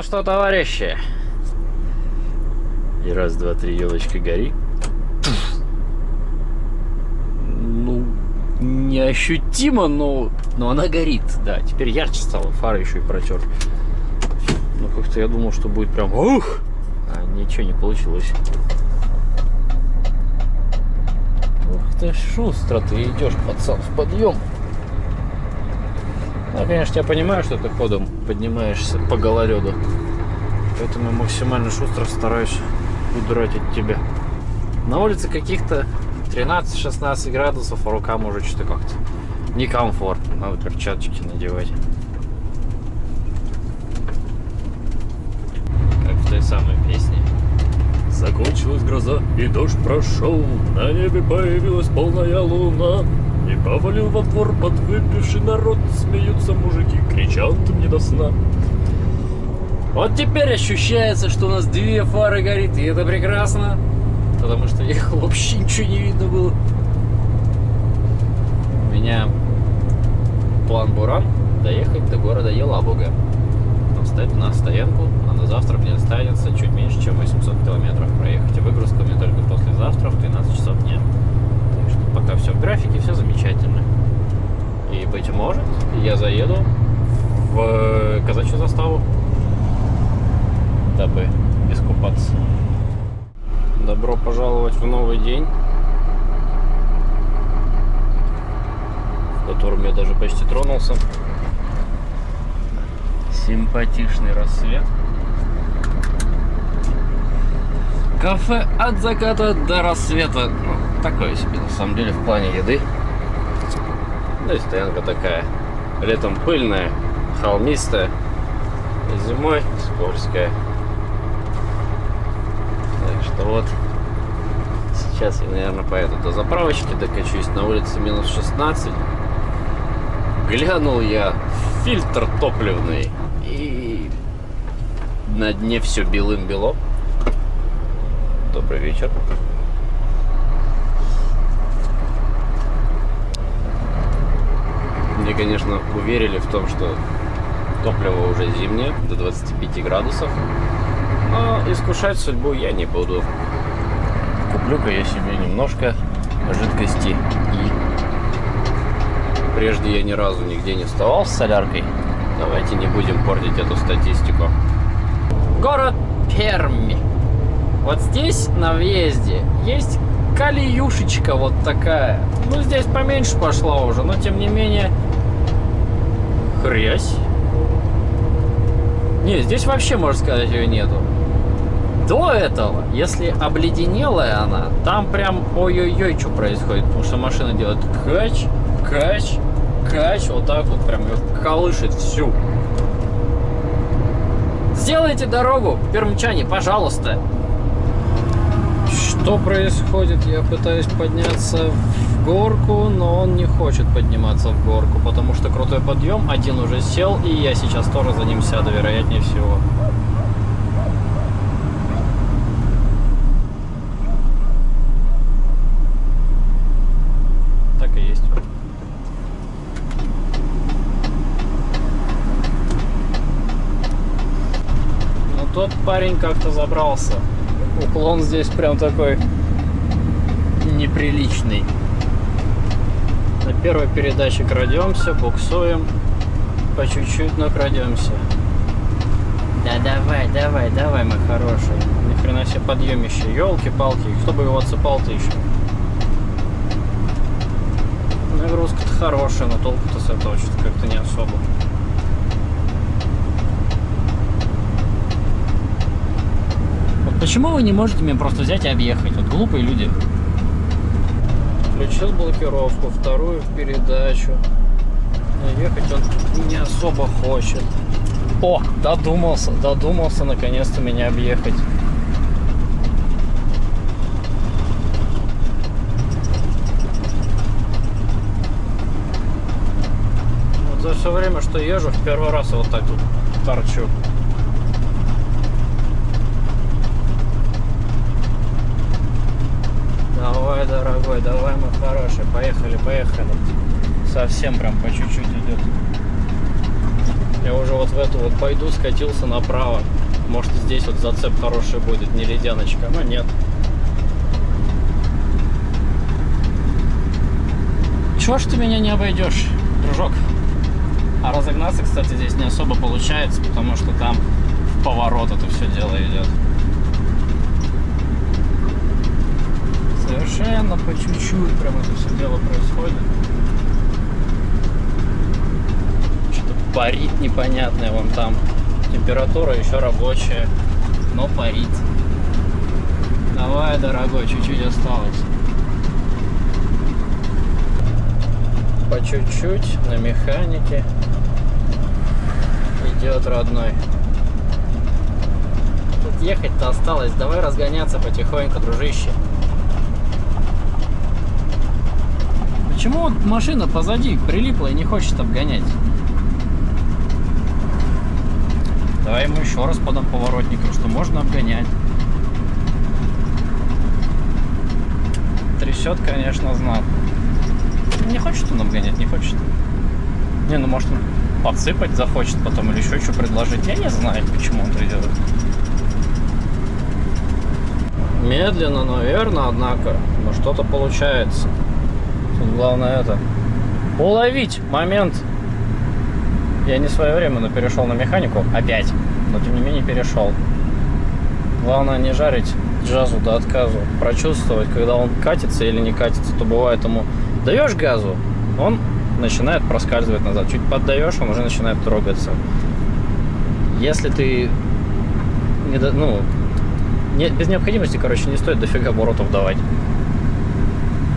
Ну что, товарищи? И раз, два, три, елочка, гори. Ну, неощутимо, но, но она горит. Да, теперь ярче стало, фары еще и протер. Ну, как-то я думал, что будет прям ух! А ничего не получилось. Ух ты, шустро ты идешь, пацан, в подъем. Ну, конечно, я понимаю, что ты ходом поднимаешься по гололеду. Поэтому максимально шустро стараюсь удрать от тебя. На улице каких-то 13-16 градусов, а рукам уже что-то как-то некомфортно. Надо перчаточки надевать. Как в той самой песне. Закончилась гроза, и дождь прошел, на небе появилась полная луна. И повалил во двор подвыпивший народ, смеются мужики, кричат мне до сна. Вот теперь ощущается, что у нас две фары горит, и это прекрасно. Потому что ехал вообще ничего не видно было. У меня план Буран доехать до города Елабуга. Там встать на стоянку, а на завтра мне останется чуть меньше, чем 800 километров проехать. И выгрузка мне только послезавтра в 13 часов дня. Пока все в графике, все замечательно. И, быть может, я заеду в казачью заставу дабы искупаться. Добро пожаловать в новый день, в котором я даже почти тронулся. Симпатичный рассвет. Кафе от заката до рассвета. Ну, такое себе, на самом деле, в плане еды. Да и стоянка такая. Летом пыльная, холмистая. Зимой скользкая что вот сейчас я, наверное, поеду до заправочки, докачусь на улице минус 16. Глянул я фильтр топливный и на дне все белым-бело. Добрый вечер. Мне, конечно, уверили в том, что топливо уже зимнее, до 25 градусов. Но искушать судьбу я не буду. Куплю-ка я себе немножко жидкости И. Прежде я ни разу нигде не вставал с соляркой. Давайте не будем портить эту статистику. Город Перми. Вот здесь на въезде есть калиюшечка вот такая. Ну, здесь поменьше пошла уже, но тем не менее... Хрясь. Не, здесь вообще, можно сказать, ее нету до этого, если обледенелая она, там прям ой-ой-ой, что происходит. Потому что машина делает кач, кач, кач, вот так вот прям ее колышет всю. Сделайте дорогу, пермчане, пожалуйста. Что происходит? Я пытаюсь подняться в горку, но он не хочет подниматься в горку, потому что крутой подъем, один уже сел, и я сейчас тоже за ним сяду, вероятнее всего. парень как-то забрался. Уклон здесь прям такой неприличный. На первой передаче крадемся, буксуем. По чуть-чуть, но крадемся. Да давай, давай, давай, мой хороший. Ни хрена себе подъемище. Елки-палки, кто бы его отсыпал-то еще? Нагрузка-то хорошая, но толку-то с этого как-то не особо. Почему вы не можете меня просто взять и объехать? Вот глупые люди. Включил блокировку, вторую в передачу. ехать он не особо хочет. О, додумался, додумался наконец-то меня объехать. Вот за все время, что езжу, в первый раз вот так тут торчу. Давай, дорогой, давай, мы хороший. Поехали, поехали. Совсем прям по чуть-чуть идет. Я уже вот в эту вот пойду, скатился направо. Может здесь вот зацеп хороший будет, не ледяночка, но нет. Чего ж ты меня не обойдешь, дружок? А разогнаться, кстати, здесь не особо получается, потому что там в поворот это все дело идет. Совершенно по чуть-чуть прям это все дело происходит. Что-то парит непонятное вон там. Температура еще рабочая, но парит. Давай, дорогой, чуть-чуть осталось. По чуть-чуть на механике идет родной. Тут ехать-то осталось. Давай разгоняться потихоньку, дружище. Почему машина позади прилипла и не хочет обгонять? Давай ему еще раз подам поворотником, что можно обгонять. Трясет, конечно, знал. Не хочет он обгонять, не хочет. Не, ну может он подсыпать захочет потом или еще что предложить. Я не знаю, почему он это делает. Медленно, но верно, однако. Но что-то получается. Тут главное это. Уловить момент. Я не своевременно перешел на механику. Опять. Но тем не менее перешел. Главное не жарить джазу до отказу. Прочувствовать, когда он катится или не катится, то бывает ему даешь газу, он начинает проскальзывать назад. Чуть поддаешь, он уже начинает трогаться. Если ты не, ну, не, без необходимости, короче, не стоит дофига оборотов давать.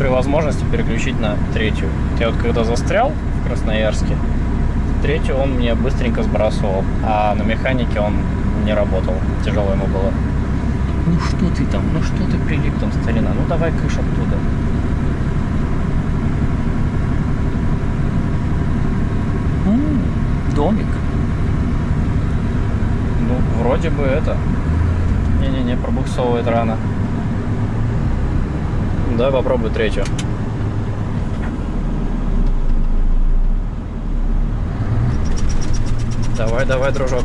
При возможности переключить на третью. Я вот когда застрял в Красноярске, третью он мне быстренько сбрасывал, а на механике он не работал. Тяжело ему было. Ну что ты там, ну что ты прилип там, старина, ну давай кыш оттуда. домик. Ну, вроде бы это. Не-не-не, пробуксовывает рано. Давай попробуй третью. Давай, давай, дружок.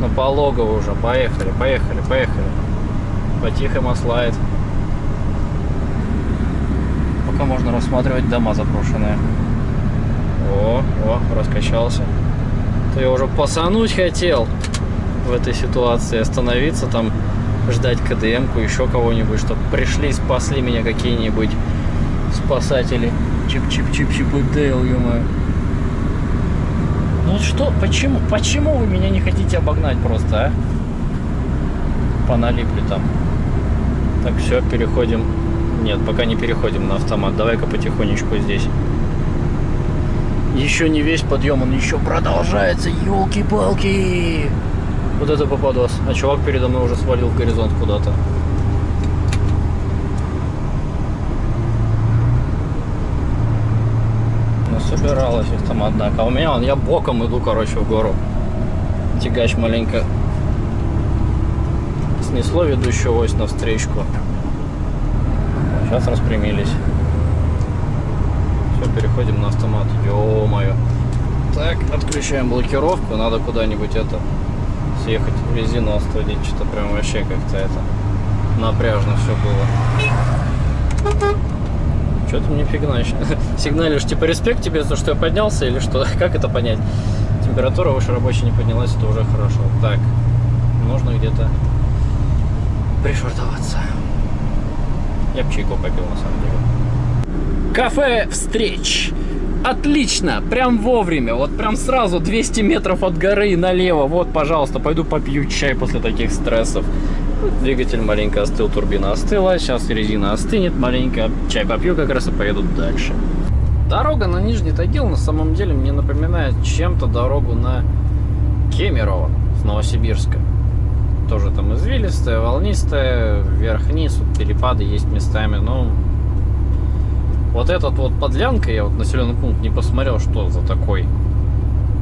Ну, пологово уже. Поехали, поехали, поехали. По-тихому слайд пока можно рассматривать дома заброшенные. О, о, раскачался. Я уже посануть хотел в этой ситуации, остановиться там, ждать КДМ-ку, еще кого-нибудь, чтобы пришли, спасли меня какие-нибудь спасатели. Чип-чип-чип-чип и Дейл, ё Ну что, почему, почему вы меня не хотите обогнать просто, а? Поналипли там. Так, все, переходим нет, пока не переходим на автомат. Давай-ка потихонечку здесь. Еще не весь подъем, он еще продолжается. Елки-палки! Вот это попадос. А чувак передо мной уже свалил в горизонт куда-то. собиралась их там, однако. А у меня, он, я боком иду, короче, в гору. Тягач маленько снесло ведущую ось на встречку. Сейчас распрямились. Все, переходим на автомат. Ё-моё. Так, отключаем блокировку. Надо куда-нибудь это съехать в резину остудить. Что-то прям вообще как-то это напряжно все было. Что ты мне фигнаешь? Сигналишь, типа, респект тебе за что я поднялся или что? Как это понять? Температура выше рабочей не поднялась, это уже хорошо. Так, нужно где-то пришвартоваться. Я бы чайку попил, на самом деле. Кафе «Встреч». Отлично, прям вовремя, вот прям сразу 200 метров от горы налево. Вот, пожалуйста, пойду попью чай после таких стрессов. Двигатель маленько остыл, турбина остыла, сейчас резина остынет маленько, чай попью как раз и поеду дальше. Дорога на Нижний Тагил на самом деле мне напоминает чем-то дорогу на Кемерово с Новосибирска тоже там извилистая, волнистая, вверх-вниз, перепады есть местами, но вот этот вот подлянка, я вот населенный пункт не посмотрел, что за такой,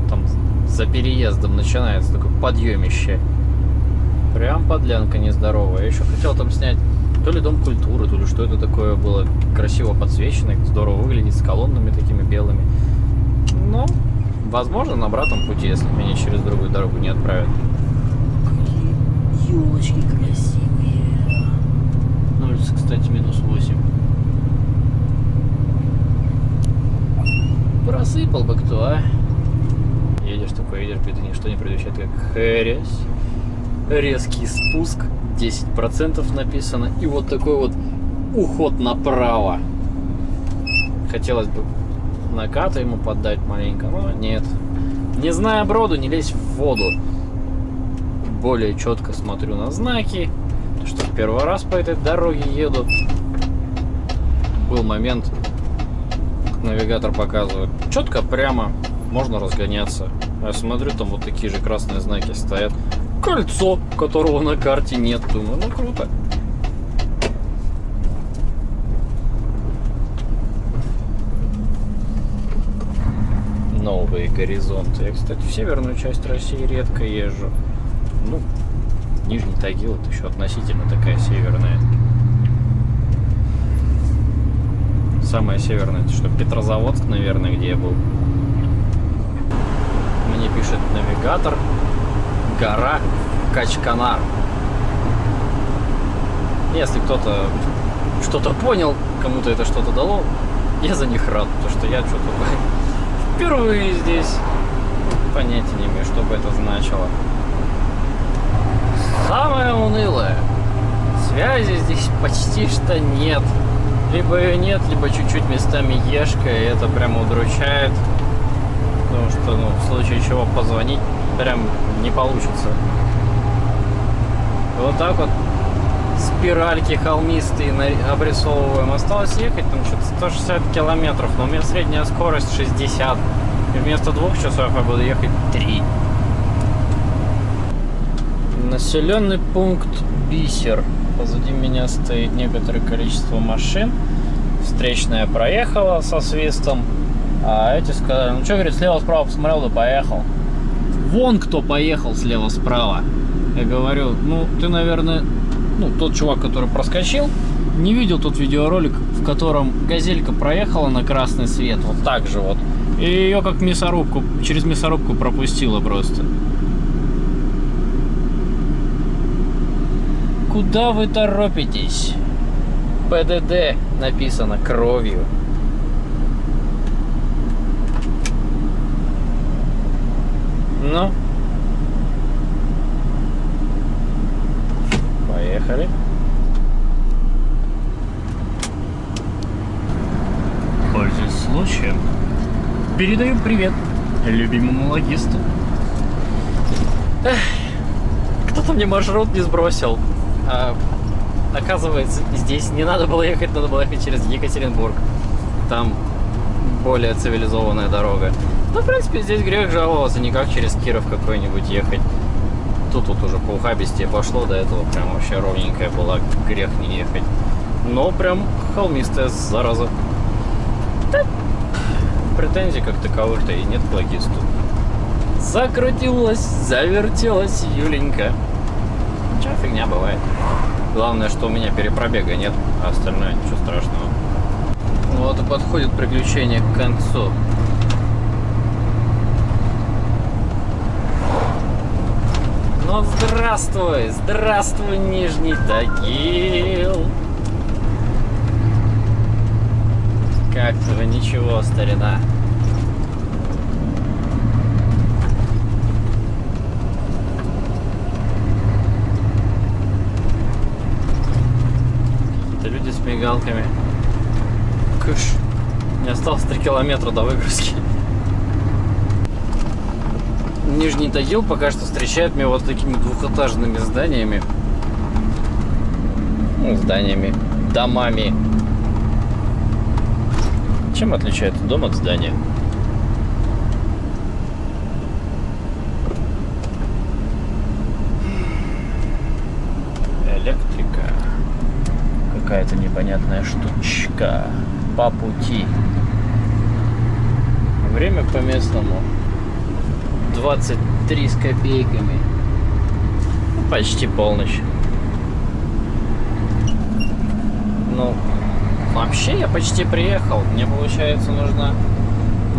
там за переездом начинается такой подъемище. Прям подлянка нездоровая. Я еще хотел там снять То ли дом культуры, то ли что это такое было красиво подсвечено, здорово выглядит, с колоннами такими белыми. Но, возможно, на обратном пути, если меня через другую дорогу не отправят. Какие елочки красивые. На улице, кстати, минус 8. Просыпал бы кто, а? Едешь такой, едешь, беды ничто не предвещает, как хрясь. Резкий спуск, 10% написано. И вот такой вот уход направо. Хотелось бы наката ему поддать маленько, но нет. Не зная броду, не лезь в воду. Более четко смотрю на знаки, что первый раз по этой дороге еду. Был момент, навигатор показывает четко, прямо, можно разгоняться. А я смотрю, там вот такие же красные знаки стоят. Кольцо, которого на карте нет. Думаю, ну круто. Новые горизонты. Я, кстати, в северную часть России редко езжу. Ну, Нижний Тагил это еще относительно такая северная. Самая северная, это что, Петрозаводск, наверное, где я был. Мне пишет навигатор. Гора Качканар. Если кто-то что-то понял, кому-то это что-то дало, я за них рад, потому что я что-то впервые здесь понятия не имею, что бы это значило. Самое унылое. Связи здесь почти что нет. Либо ее нет, либо чуть-чуть местами ешка, и это прямо удручает. Потому что, ну, в случае чего позвонить прям не получится. И вот так вот спиральки холмистые обрисовываем. Осталось ехать там что-то 160 километров, но у меня средняя скорость 60. И вместо двух часов я буду ехать 3. Населенный пункт Бисер. Позади меня стоит некоторое количество машин. Встречная проехала со свистом. А эти сказали, ну что, говорит, слева-справа посмотрел, да поехал. Вон кто поехал слева-справа. Я говорю, ну, ты, наверное, ну, тот чувак, который проскочил, не видел тот видеоролик, в котором газелька проехала на красный свет, вот так же вот. И ее как мясорубку, через мясорубку пропустила просто. Куда вы торопитесь? ПДД написано кровью. Ну? Поехали. Пользуясь случаем, передаю привет любимому логисту. Кто-то мне маршрут не сбросил. А, оказывается, здесь не надо было ехать, надо было ехать через Екатеринбург. Там более цивилизованная дорога. Ну, в принципе, здесь грех жаловаться, не как через Киров какой-нибудь ехать. Тут вот уже по ухабистее пошло, до этого прям вообще ровненькая была, грех не ехать. Но прям холмистая зараза. Да, претензий как таковых-то и нет к логисту. Закрутилась, завертелась Юленька. Ничего, фигня бывает. Главное, что у меня перепробега нет, а остальное ничего страшного. Вот и подходит приключение к концу. Ну здравствуй, здравствуй, Нижний Тагил. Как-то ничего, старина. Какие-то люди с мигалками. Кыш. Не осталось 3 километра до выгрузки. Нижний Тагил пока что встречает меня вот такими двухэтажными зданиями. Ну, зданиями, домами. Чем отличается дом от здания? Электрика. Какая-то непонятная штучка по пути. Время по местному 23 с копейками. Ну, почти полночь. Ну, вообще я почти приехал. Мне, получается, нужно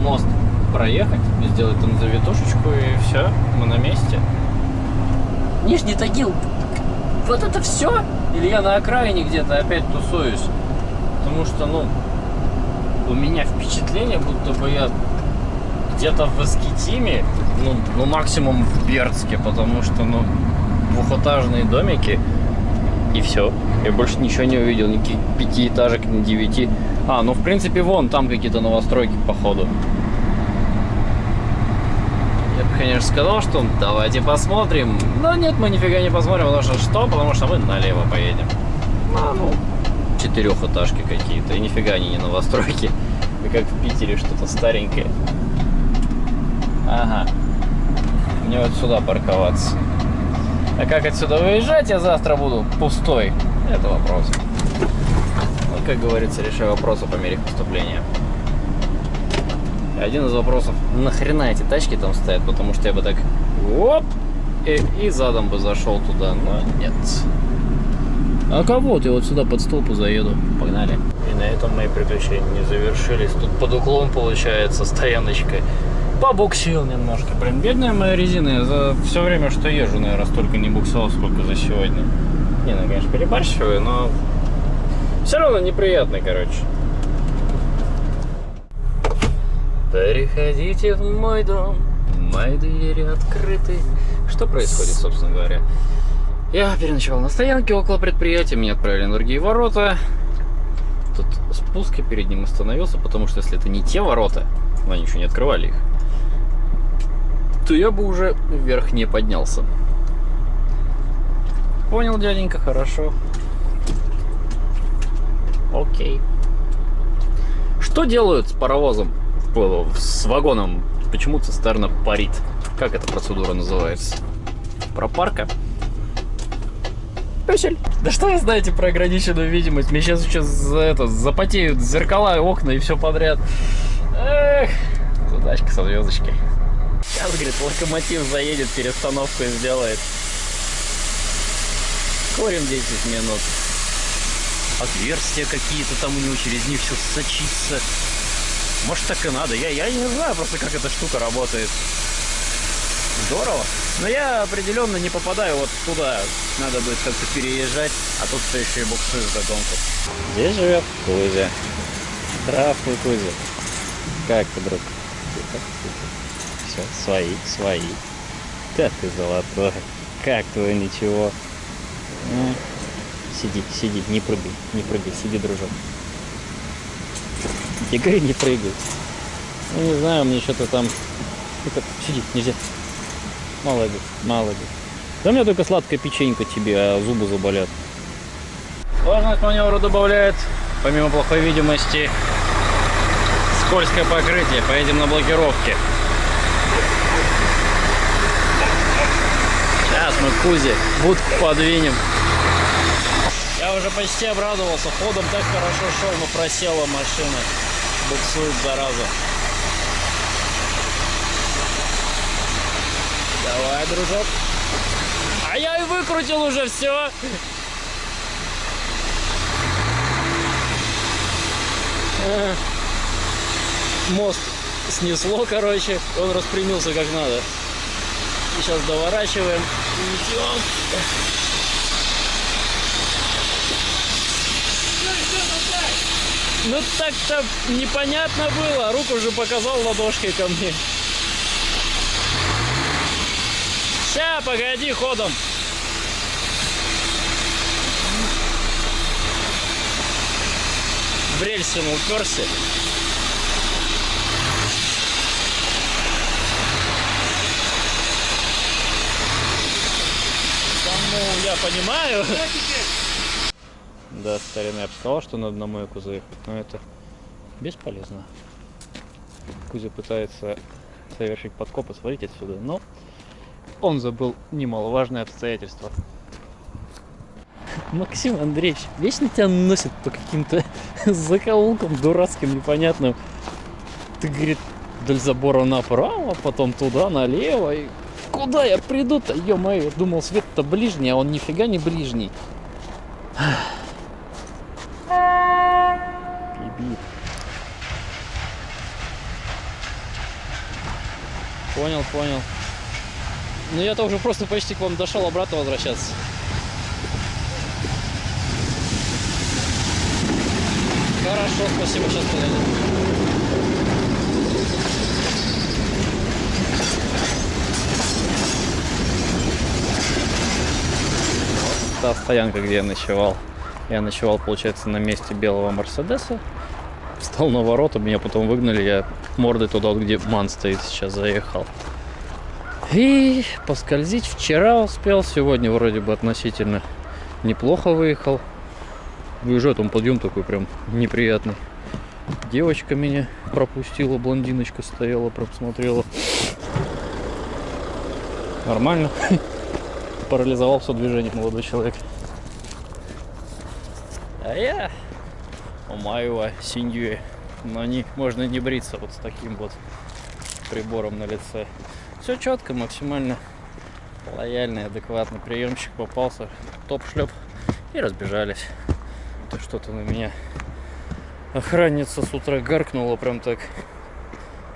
мост проехать, сделать там завитушечку и все, мы на месте. Нижний Тагил, вот это все? Или я на окраине где-то опять тусуюсь? Потому что, ну, у меня впечатление, будто бы я где-то в Искитиме, ну, ну, максимум в Бердске, потому что, ну, двухэтажные домики, и все. Я больше ничего не увидел, никаких пятиэтажек, ни девяти. А, ну, в принципе, вон, там какие-то новостройки, походу. Я бы, конечно, сказал, что давайте посмотрим. Но нет, мы нифига не посмотрим, потому что что? Потому что мы налево поедем. А, ну, четырехэтажки какие-то. И нифига они не новостройки. И как в Питере что-то старенькое. Ага. Мне вот сюда парковаться. А как отсюда выезжать я завтра буду пустой? Это вопрос. Вот, как говорится, решаю вопросы по мере поступления. Один из вопросов, нахрена эти тачки там стоят, потому что я бы так оп, и, и задом бы зашел туда, но нет. А кого ты вот сюда под столпу заеду? Погнали. И на этом мои приключения не завершились. Тут под уклон получается стояночка. Побуксил немножко. Блин, бедная моя резина. Я за все время, что езжу, наверное, столько не буксовал, сколько за сегодня. Не, ну, конечно, перебарщиваю, но все равно неприятно, короче. Переходите в мой дом, мои двери открыты. Что происходит, собственно говоря? Я переночевал на стоянке около предприятия, меня отправили на другие ворота. Тут спуск, я перед ним остановился, потому что если это не те ворота, но они еще не открывали их, то я бы уже вверх не поднялся. Понял, дяденька, хорошо. Окей. Что делают с паровозом? С вагоном? Почему цистерна парит? Как эта процедура называется? Пропарка? Песель. Да что вы знаете про ограниченную видимость? Мне сейчас сейчас за это запотеют зеркала, окна и все подряд. Эх, задачка со звездочкой. Сейчас, говорит, локомотив заедет, перестановку сделает. Курим 10 минут. Отверстия какие-то там у него, через них все сочится. Может так и надо. Я, я не знаю просто, как эта штука работает. Здорово. Но я определенно не попадаю вот туда. Надо будет как-то переезжать, а тут все еще и буксует вдогонку. Здесь живет Кузя. Здравствуй, Кузя. Как ты, друг? Все, свои, свои. Да ты золотой. Как твое ничего? Сиди, сиди, не прыгай, не прыгай, сиди, дружок. Говорю, не прыгай. Ну, не знаю, мне что-то там... Ну-ка, сиди, нельзя. Молодец, молодец. Да у меня только сладкая печенька тебе, а зубы заболят. Сложность маневра добавляет, помимо плохой видимости, скользкое покрытие. Поедем на блокировке. Сейчас мы Кузе будку подвинем. Я уже почти обрадовался. Ходом так хорошо шел, но просела машина. Буксует зараза. Давай, дружок. А я и выкрутил уже все. Мост снесло, короче. Он распрямился как надо. И сейчас доворачиваем. Идем. Ну так-то непонятно было. Руку уже показал ладошкой ко мне. Ща, погоди ходом. В рельсину уперся. Ну, я понимаю. Да, старина, я бы сказал, что надо на мойку заехать, но это бесполезно. Кузя пытается совершить подкоп и свалить отсюда, но он забыл немаловажное обстоятельство. Максим Андреевич, вечно тебя носит по каким-то закоулкам дурацким, непонятным. Ты, говорит, вдоль забора направо, потом туда, налево. И куда я приду-то, ё-моё, думал, свет-то ближний, а он нифига не ближний. Понял, понял. Ну я-то уже просто почти к вам дошел обратно возвращаться. Хорошо, спасибо, сейчас подойду. та стоянка, где я ночевал. Я ночевал, получается, на месте белого Мерседеса. Встал на ворота, меня потом выгнали, я мордой туда, вот где Ман стоит, сейчас заехал. И поскользить вчера успел, сегодня вроде бы относительно неплохо выехал. Выезжаю, там подъем такой прям неприятный. Девочка меня пропустила, блондиночка стояла, прям смотрела. Нормально. Парализовал все движение молодой человек. А я умаю синьюэ. Но не, можно не бриться вот с таким вот прибором на лице. Все четко, максимально лояльный, адекватный приемчик попался. Топ-шлеп и разбежались. То что-то на меня охранница с утра гаркнула прям так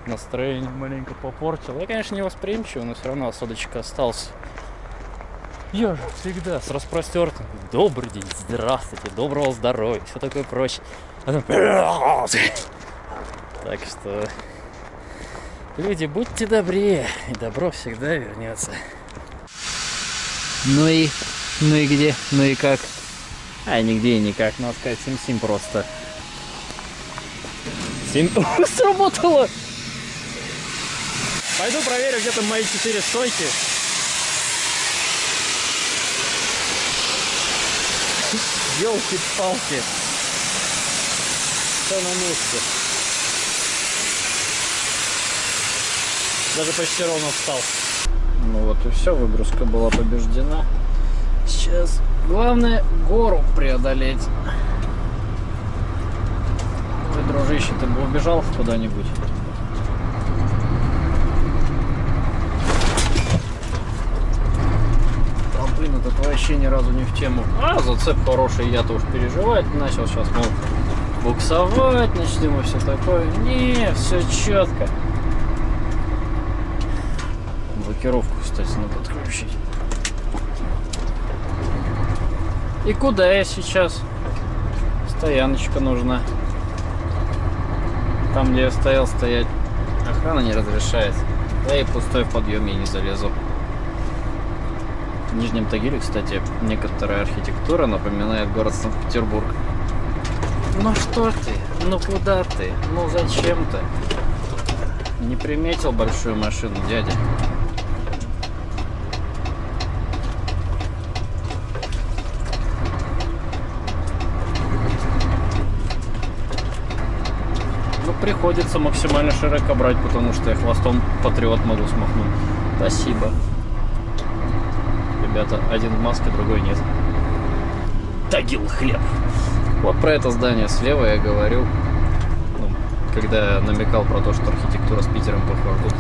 настроение маленько попортила. Я, конечно, не восприимчивый, но все равно осадочек остался. Я же всегда с распростертым. Добрый день, здравствуйте, доброго здоровья, все такое прочее. А Так что, люди, будьте добрее, и добро всегда вернется. Ну и, ну и где, ну и как? А, нигде и никак, надо сказать, сим-сим просто. Сим... Сработало! Пойду проверю, где там мои четыре стойки. Елки-палки. Все на месте. Даже почти ровно встал. Ну вот и все, выгрузка была побеждена. Сейчас главное гору преодолеть. Ой, дружище, ты бы убежал куда-нибудь? А, блин, этот вообще ни разу не в тему. А, зацеп хороший, я-то уж переживать начал. Сейчас, мол, буксовать начнем и все такое. Не, все четко. Блокировку, кстати, надо отключить. И куда я сейчас? Стояночка нужна. Там, где я стоял, стоять охрана не разрешает. Да и пустой в подъеме я не залезу. В Нижнем Тагиле, кстати, некоторая архитектура напоминает город Санкт-Петербург. Ну что ты? Ну куда ты? Ну зачем ты? Не приметил большую машину, дядя. Ну, приходится максимально широко брать, потому что я хвостом патриот могу смахнуть. Спасибо. Ребята, один в маске, другой нет. Тагил хлеб. Вот про это здание слева я говорю. Ну, когда намекал про то, что архитектура с Питером похожа. Тут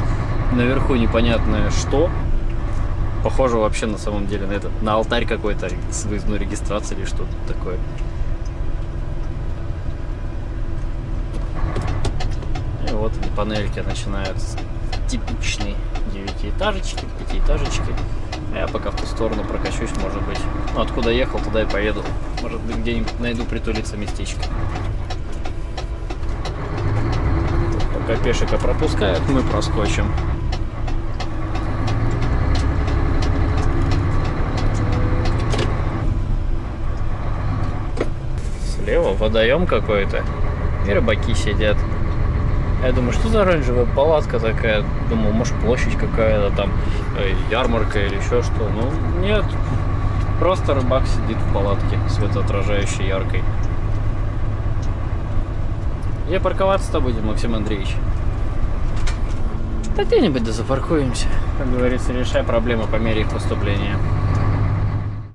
наверху непонятное что. Похоже вообще на самом деле на этот, на алтарь какой-то с выездной регистрацией или что-то такое. И вот панельки начинают с типичные девятиэтажечки, пятиэтажечки. А Я пока в ту сторону прокачусь, может быть. Ну, откуда ехал, туда и поеду. Может быть, где-нибудь найду притулиться местечко. Пока пешика пропускают, мы проскочим. Слева водоем какой-то. И рыбаки сидят. Я думаю, что за оранжевая палатка такая? Думал, может площадь какая-то там, э, ярмарка или еще что. Ну, нет. Просто рыбак сидит в палатке, светоотражающей яркой. Где парковаться-то будем, Максим Андреевич? Да где-нибудь да запаркуемся. Как говорится, решай проблемы по мере их поступления.